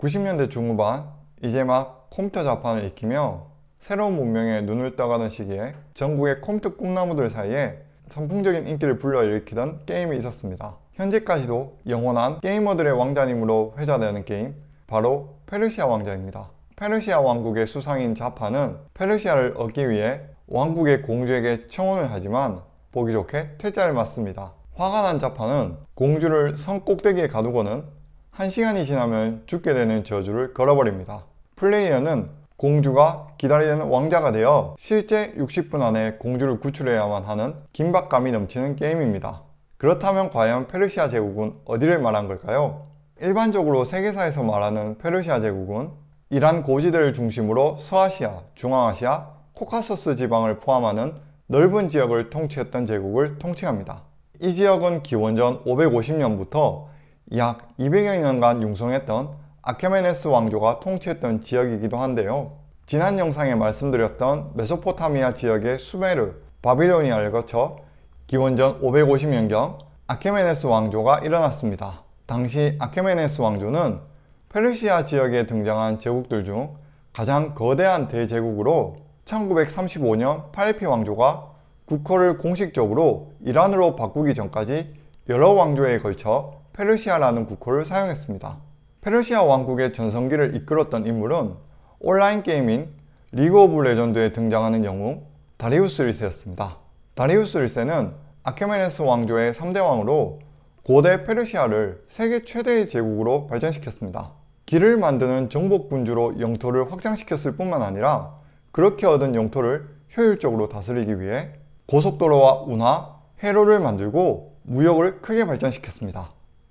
90년대 중후반 이제 막 컴퓨터 자판을 익히며 새로운 문명에 눈을 떠가던 시기에 전국의 컴퓨터 꿈나무들 사이에 선풍적인 인기를 불러일으키던 게임이 있었습니다. 현재까지도 영원한 게이머들의 왕자님으로 회자되는 게임 바로 페르시아 왕자입니다. 페르시아 왕국의 수상인 자파는 페르시아를 얻기 위해 왕국의 공주에게 청혼을 하지만 보기 좋게 퇴짜를 맞습니다. 화가 난 자파는 공주를 성 꼭대기에 가두고는 한시간이 지나면 죽게 되는 저주를 걸어버립니다. 플레이어는 공주가 기다리는 왕자가 되어 실제 60분 안에 공주를 구출해야만 하는 긴박감이 넘치는 게임입니다. 그렇다면 과연 페르시아 제국은 어디를 말한 걸까요? 일반적으로 세계사에서 말하는 페르시아 제국은 이란 고지대를 중심으로 서아시아, 중앙아시아, 코카소스 지방을 포함하는 넓은 지역을 통치했던 제국을 통칭합니다. 이 지역은 기원전 550년부터 약 200여 년간 융성했던 아케메네스 왕조가 통치했던 지역이기도 한데요. 지난 영상에 말씀드렸던 메소포타미아 지역의 수메르, 바빌로니아를 거쳐 기원전 550년경 아케메네스 왕조가 일어났습니다. 당시 아케메네스 왕조는 페르시아 지역에 등장한 제국들 중 가장 거대한 대제국으로 1935년 팔레피 왕조가 국호를 공식적으로 이란으로 바꾸기 전까지 여러 왕조에 걸쳐 페르시아라는 국호를 사용했습니다. 페르시아 왕국의 전성기를 이끌었던 인물은 온라인 게임인 리그 오브 레전드에 등장하는 영웅 다리우스 1세였습니다. 다리우스 1세는 아케메네스 왕조의 3대 왕으로 고대 페르시아를 세계 최대의 제국으로 발전시켰습니다. 길을 만드는 정복군주로 영토를 확장시켰을 뿐만 아니라 그렇게 얻은 영토를 효율적으로 다스리기 위해 고속도로와 운하, 해로를 만들고 무역을 크게 발전시켰습니다.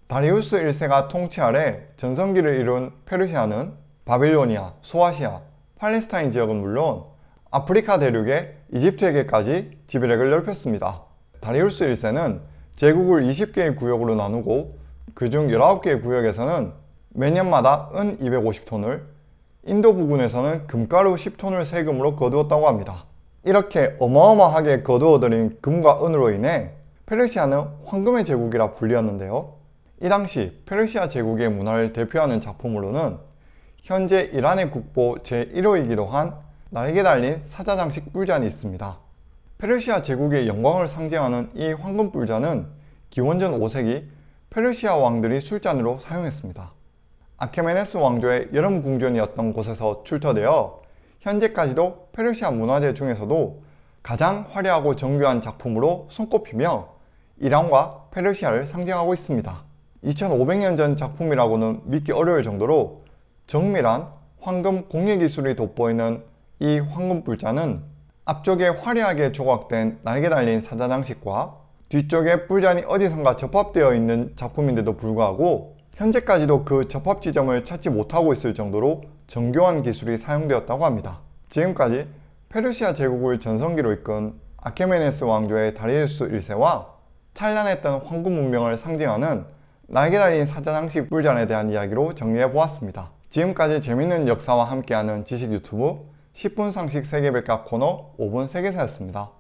다리우스 1세가 통치 아래 전성기를 이룬 페르시아는 바빌로니아, 소아시아, 팔레스타인 지역은 물론 아프리카 대륙의 이집트에게까지 지배력을 넓혔습니다. 다리우스 1세는 제국을 20개의 구역으로 나누고 그중 19개의 구역에서는 매년마다 은 250톤을 인도 부근에서는 금가루 10톤을 세금으로 거두었다고 합니다. 이렇게 어마어마하게 거두어들인 금과 은으로 인해 페르시아는 황금의 제국이라 불리었는데요. 이 당시 페르시아 제국의 문화를 대표하는 작품으로는 현재 이란의 국보 제1호이기도 한 날개 달린 사자 장식 뿔잔이 있습니다. 페르시아 제국의 영광을 상징하는 이 황금 뿔잔은 기원전 5세기 페르시아 왕들이 술잔으로 사용했습니다. 아케메네스 왕조의 여름 궁전이었던 곳에서 출토되어 현재까지도 페르시아 문화재 중에서도 가장 화려하고 정교한 작품으로 손꼽히며 이란과 페르시아를 상징하고 있습니다. 2500년 전 작품이라고는 믿기 어려울 정도로 정밀한 황금 공예 기술이 돋보이는 이 황금 뿔잔은 앞쪽에 화려하게 조각된 날개 달린 사자장식과 뒤쪽에 뿔잔이 어디선가 접합되어 있는 작품인데도 불구하고 현재까지도 그 접합 지점을 찾지 못하고 있을 정도로 정교한 기술이 사용되었다고 합니다. 지금까지 페르시아 제국을 전성기로 이끈 아케메네스 왕조의 다리우스 1세와 찬란했던 황금 문명을 상징하는 날개 달린 사자장식 뿔잔에 대한 이야기로 정리해보았습니다. 지금까지 재밌는 역사와 함께하는 지식 유튜브 10분 상식 세계백과 코너 5분 세계사였습니다.